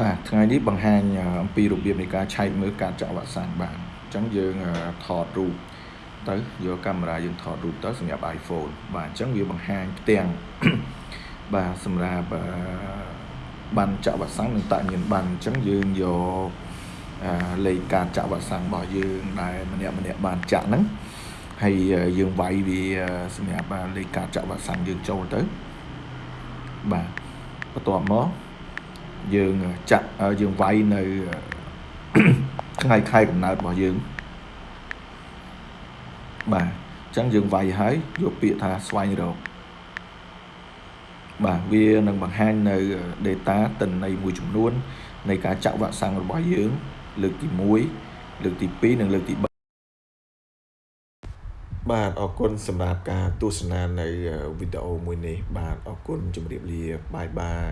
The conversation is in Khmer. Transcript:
បាទថ្ងៃនេះបង្ហាញអំពីរបៀបនៃការឆែកមើលការចាក់វ៉ាក់សាំងបាទអញ្ចឹងយើងថតរូបទៅយកកាមេរ៉ាយើងថតរូបទៅសម្រាប់ iPhone បាទអញ្ចឹងវាបង្ហាញផ្ទាំងបាទសម្រាប់បានចាក់វ៉ាក់សាំងនិងតាក់ញៀនបានអញ្ចឹងយើងយកលេខការចាក់វ៉ាក់សាំងរបស់យើងដែលម្នាក់ម្នាក់បានចាក់ហ្នឹងហើយយើងវាយវាសម្រាប់លេខការចាក់វ៉ាក់សាំងយើងចូលទៅបាទបន្ទាប់មក យើងចាក់យើងវាយនៅថ្ងៃខែកំណើតរបស់យើងបាទអញ្ចឹងយើងវាយហើយយកពាក្យថាស្វែងរកបាទវានឹងបង្ហាញនៅ data តិន័យមួយចំនួន នៃការចាក់វ៉ាក់សាំងរបស់យើង លើកទី1លើកទី2និងលើកទី3បាទអរគុណសម្រាប់ការទស្សនានៅវីដេអូមួយនេះ បាទអរគុណជម្រាបលាបាយបាយ